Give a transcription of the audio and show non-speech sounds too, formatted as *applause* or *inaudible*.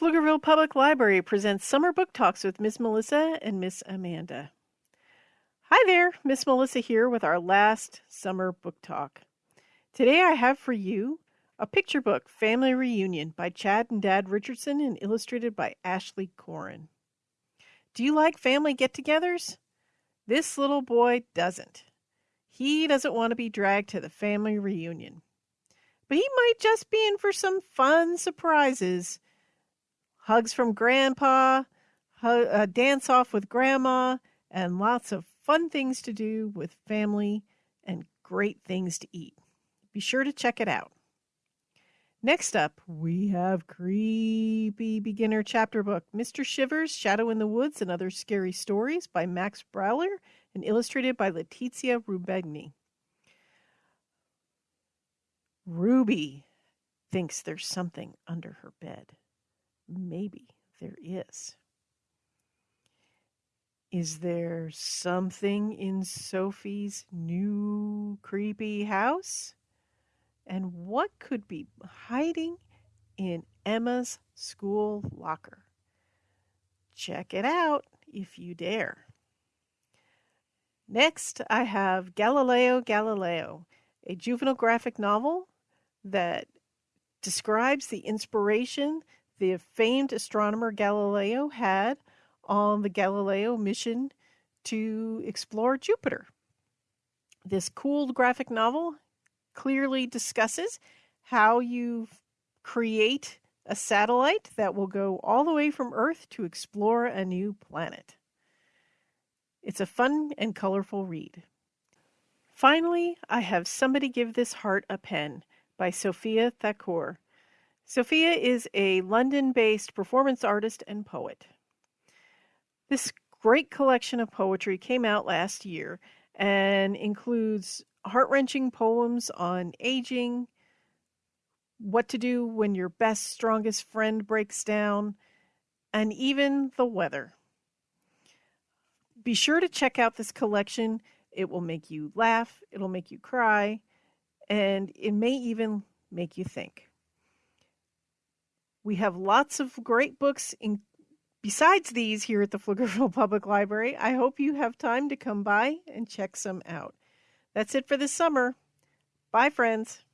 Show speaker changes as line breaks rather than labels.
Pflugerville Public Library presents Summer Book Talks with Miss Melissa and Miss Amanda. Hi there, Miss Melissa here with our last summer book talk. Today I have for you a picture book, Family Reunion by Chad and Dad Richardson and illustrated by Ashleigh Corrin. Do you like family get togethers? This little boy doesn't. He doesn't want to be dragged to the family reunion. But he might just be in for some fun surprises hugs from grandpa, a uh, dance off with grandma, and lots of fun things to do with family and great things to eat. Be sure to check it out. Next up, we have Creepy Beginner Chapter Book Mr. Shivers, Shadow in the Woods, and Other Scary Stories by Max Brallier and illustrated by Letizia Rubegni. Ruby thinks there's something under her bed maybe there is. Is there something in Sophie's new creepy house? And what could be hiding in Emma's school locker? Check it out if you dare. Next, I have Galileo Galileo, a juvenile graphic novel that describes the inspiration the famed astronomer Galileo had on the Galileo mission to explore Jupiter. This cool graphic novel clearly discusses how you create a satellite that will go all the way from Earth to explore a new planet. It's a fun and colorful read. Finally, I have Somebody Give This Heart a Pen by Sophia Thakur. Sophia is a London based performance artist and poet. This great collection of poetry came out last year and includes heart wrenching poems on aging, what to do when your best, strongest friend breaks down, and even the weather. Be sure to check out this collection. It will make you laugh, it'll make you cry, and it may even make you think. We have lots of great books in, besides these here at the Pflugerville *laughs* Public Library. I hope you have time to come by and check some out. That's it for this summer. Bye, friends.